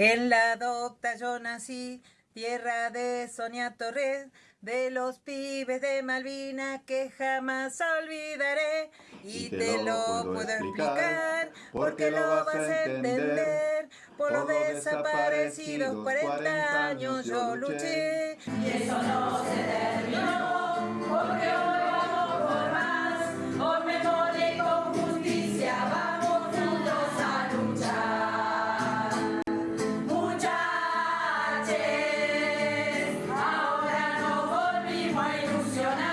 En la docta yo nací, tierra de Sonia Torres, de los pibes de Malvina que jamás olvidaré. Y, te, lo, puedo explicar, porque lo vas a entender. Por los desaparecidos 40 años yo luché. Y eso no funciona.